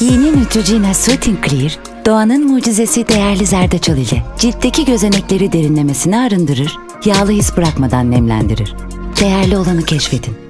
Yeni Neutrogena Soothing Clear, doğanın mucizesi değerli zerdeçal ile ciltteki gözenekleri derinlemesine arındırır, yağlı his bırakmadan nemlendirir. Değerli olanı keşfedin.